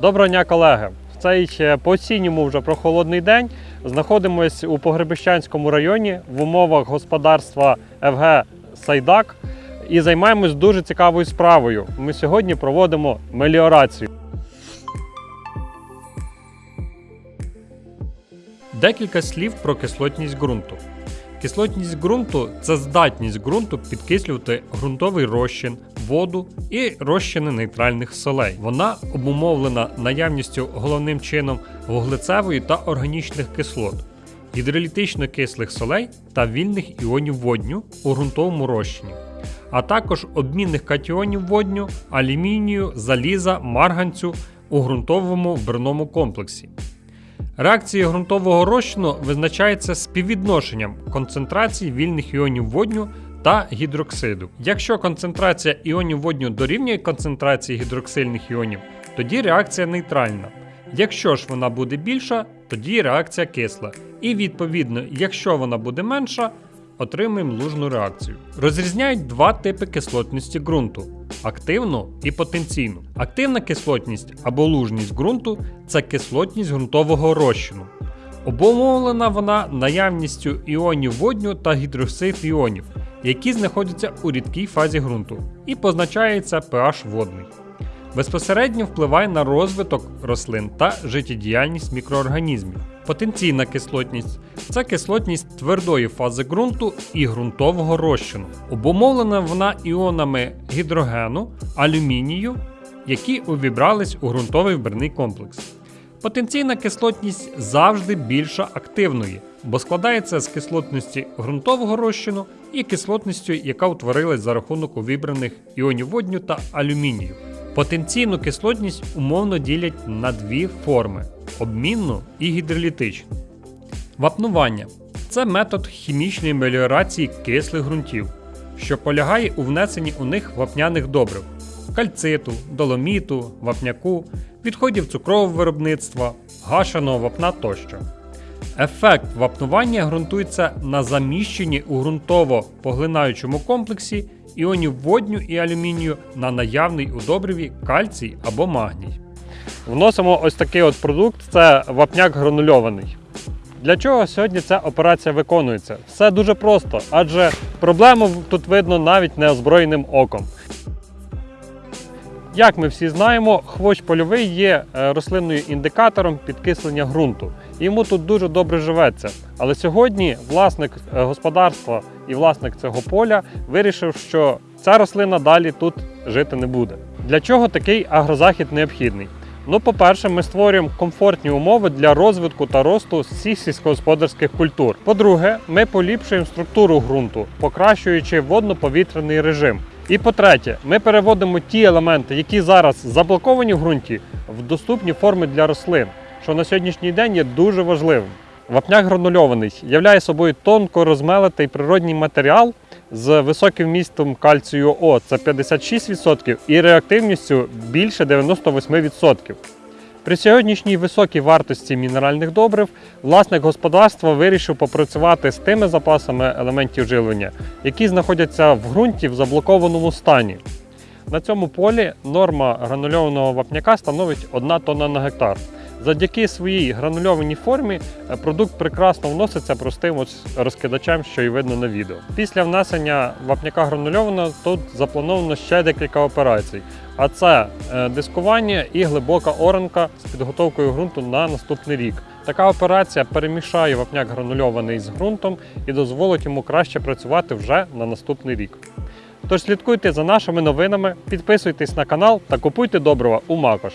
Доброго дня, колеги! В цей по осінньому вже прохолодний день знаходимося у Погребищанському районі в умовах господарства ФГ Сайдак і займаємось дуже цікавою справою. Ми сьогодні проводимо меліорацію. Декілька слів про кислотність ґрунту. Кислотність ґрунту це здатність ґрунту підкислювати ґрунтовий розчин, воду і розчини нейтральних солей. Вона обумовлена наявністю головним чином вуглецевої та органічних кислот, гідролітично кислих солей та вільних іонів водню у ґрунтовому розчині, а також обмінних катіонів водню, алюмінію, заліза, марганцю у ґрунтовому брному комплексі. Реакції ґрунтового розчину визначається співвідношенням концентрації вільних іонів водню та гідроксиду. Якщо концентрація іонів водню дорівнює концентрації гідроксильних іонів, тоді реакція нейтральна. Якщо ж вона буде більша, тоді реакція кисла. І відповідно, якщо вона буде менша, отримаємо лужну реакцію. Розрізняють два типи кислотності ґрунту активну і потенційну. Активна кислотність або лужність ґрунту це кислотність ґрунтового розчину. Обумовлена вона наявністю іонів водню та гідроксид іонів, які знаходяться у рідкій фазі ґрунту, і позначається pH водний. Безпосередньо впливає на розвиток рослин та життєдіяльність мікроорганізмів. Потенційна кислотність це кислотність твердої фази ґрунту і ґрунтового розчину. Обумовлена вона іонами гідрогену, алюмінію, які увібрались у ґрунтовий вбірний комплекс. Потенційна кислотність завжди більша активної, бо складається з кислотності ґрунтового розчину і кислотністю, яка утворилась за рахунок увібраних іонів водню та алюмінію. Потенційну кислотність умовно ділять на дві форми обмінну і гідролітичну. Вапнування це метод хімічної меліорації кислих ґрунтів, що полягає у внесенні у них вапняних добрив кальциту, доломіту, вапняку, відходів цукрового виробництва, гашеного вапна тощо. Ефект вапнування ґрунтується на заміщенні у ґрунтово поглинаючому комплексі іонів водню і алюмінію на наявний у добриві кальцій або магній. Вносимо ось такий от продукт це вапняк гранульований. Для чого сьогодні ця операція виконується? Все дуже просто, адже проблему тут видно навіть неозброєним оком. Як ми всі знаємо, хвощ польовий є е, рослинною індикатором підкислення ґрунту. Йому тут дуже добре живеться. Але сьогодні власник е, господарства і власник цього поля вирішив, що ця рослина далі тут жити не буде. Для чого такий агрозахід необхідний? Ну, по-перше, ми створюємо комфортні умови для розвитку та росту всіх сільськогосподарських культур. По-друге, ми поліпшуємо структуру ґрунту, покращуючи водно-повітряний режим. І по-третє, ми переводимо ті елементи, які зараз заблоковані в ґрунті, в доступні форми для рослин, що на сьогоднішній день є дуже важливим. Вапняк гранульований являє собою тонко розмелитий природній матеріал з високим вмістом кальцію О, це 56%, і реактивністю більше 98%. При сьогоднішній високій вартості мінеральних добрив власник господарства вирішив попрацювати з тими запасами елементів живлення, які знаходяться в ґрунті в заблокованому стані. На цьому полі норма гранульованого вапняка становить 1 тонна на гектар. Завдяки своїй гранульованій формі е, продукт прекрасно вноситься простим розкидачем, що і видно на відео. Після внесення вапняка гранульованого тут заплановано ще декілька операцій. А це е, дискування і глибока оранка з підготовкою ґрунту на наступний рік. Така операція перемішає вапняк гранульований з ґрунтом і дозволить йому краще працювати вже на наступний рік. Тож слідкуйте за нашими новинами, підписуйтесь на канал та купуйте добрива у Макош.